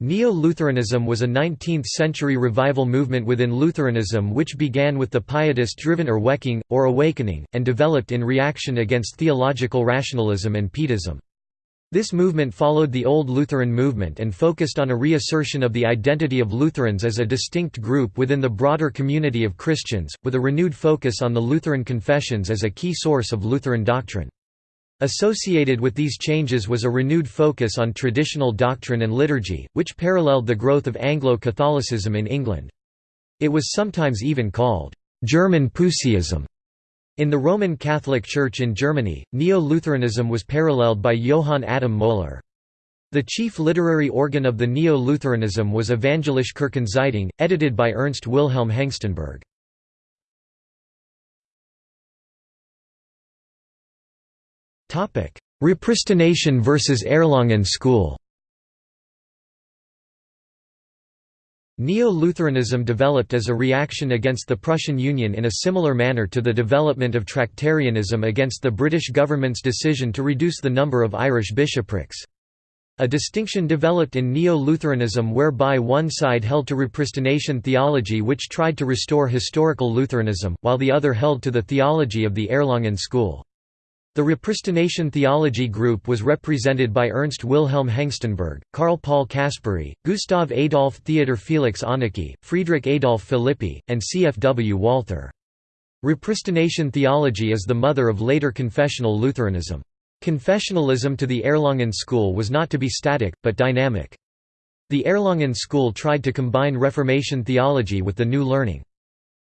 Neo-Lutheranism was a 19th-century revival movement within Lutheranism which began with the Pietist-driven Erweckung, or Awakening, and developed in reaction against theological rationalism and Pietism. This movement followed the Old Lutheran movement and focused on a reassertion of the identity of Lutherans as a distinct group within the broader community of Christians, with a renewed focus on the Lutheran confessions as a key source of Lutheran doctrine. Associated with these changes was a renewed focus on traditional doctrine and liturgy, which paralleled the growth of Anglo-Catholicism in England. It was sometimes even called German Puseyism. In the Roman Catholic Church in Germany, Neo-Lutheranism was paralleled by Johann Adam Mohler. The chief literary organ of the Neo-Lutheranism was Evangelische Kirchenzeitung, edited by Ernst Wilhelm Hengstenberg. Repristination versus Erlangen School Neo-Lutheranism developed as a reaction against the Prussian Union in a similar manner to the development of Tractarianism against the British government's decision to reduce the number of Irish bishoprics. A distinction developed in Neo-Lutheranism whereby one side held to repristination theology which tried to restore historical Lutheranism, while the other held to the theology of the Erlangen school. The repristination theology group was represented by Ernst Wilhelm Hengstenberg, Karl Paul Caspari, Gustav Adolf Theodor Felix Hoenecke, Friedrich Adolf Philippi, and C. F. W. Walther. Repristination theology is the mother of later confessional Lutheranism. Confessionalism to the Erlangen school was not to be static, but dynamic. The Erlangen school tried to combine Reformation theology with the new learning.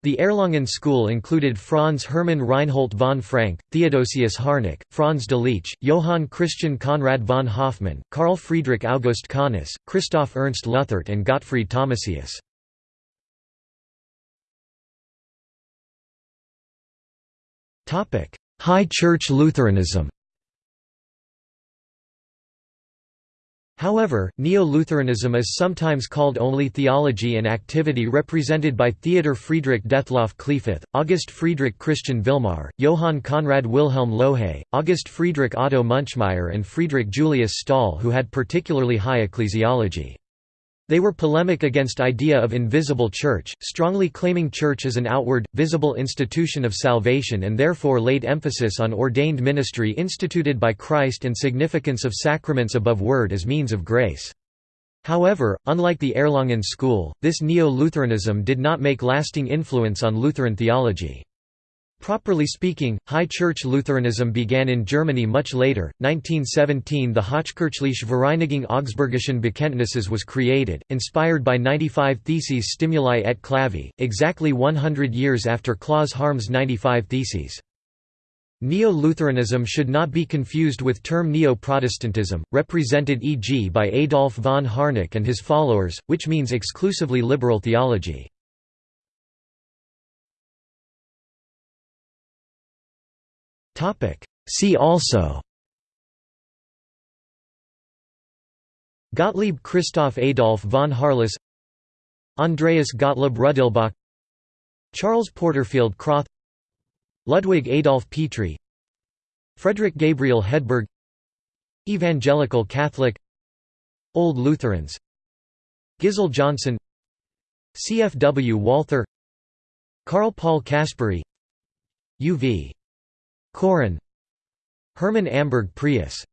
The Erlangen school included Franz Hermann Reinhold von Frank, Theodosius Harnack, Franz Delitzsch, Johann Christian Conrad von Hofmann, Carl Friedrich August Kahnis, Christoph Ernst Luthardt and Gottfried Thomasius. High Church Lutheranism However, Neo-Lutheranism is sometimes called only theology and activity represented by Theodor Friedrich Detlev Kliefoth, August Friedrich Christian Vilmar, Johann Conrad Wilhelm Lohe, August Friedrich Otto Munchmeyer and Friedrich Julius Stahl who had particularly high ecclesiology. They were polemic against idea of invisible church, strongly claiming church as an outward, visible institution of salvation and therefore laid emphasis on ordained ministry instituted by Christ and significance of sacraments above word as means of grace. However, unlike the Erlangen school, this Neo-Lutheranism did not make lasting influence on Lutheran theology. Properly speaking, High Church Lutheranism began in Germany much later. 1917 the Hochkirchliche Vereinigung Augsburgischen Bekenntnisses was created, inspired by 95 Theses Stimuli et Clavi, exactly 100 years after Claus Harms' 95 Theses. Neo-Lutheranism should not be confused with term Neo-Protestantism, represented e.g. by Adolf von Harnack and his followers, which means exclusively liberal theology. See also Gottlieb Christoph Adolf von Harless Andreas Gottlieb Rudelbach Charles Porterfield Krauth Ludwig Adolf Petri Frederick Gabriel Hedberg Evangelical Catholic Old Lutherans Gisle Johnson CFW Walther Karl Paul Caspari UV Koren Hermann Amberg Preus